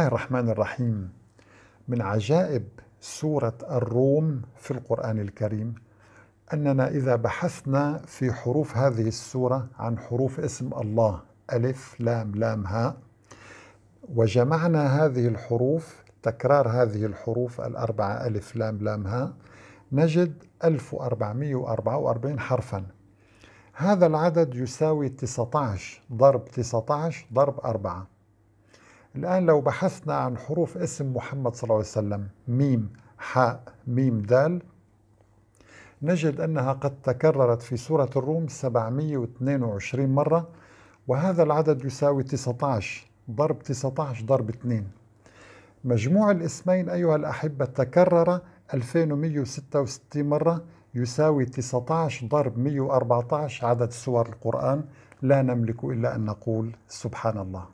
الله الرحمن الرحيم. من عجائب سورة الروم في القرآن الكريم أننا إذا بحثنا في حروف هذه السورة عن حروف اسم الله ألف لام لام هاء وجمعنا هذه الحروف تكرار هذه الحروف الأربعة ألف لام لام هاء نجد 1444 حرفا. هذا العدد يساوي 19 ضرب 19 ضرب 4 الآن لو بحثنا عن حروف اسم محمد صلى الله عليه وسلم ميم حاء ميم دال نجد أنها قد تكررت في سورة الروم 722 مرة وهذا العدد يساوي 19 ضرب 19 ضرب 2 مجموع الاسمين أيها الأحبة تكرر 2166 مرة يساوي 19 ضرب 114 عدد سور القرآن لا نملك إلا أن نقول سبحان الله.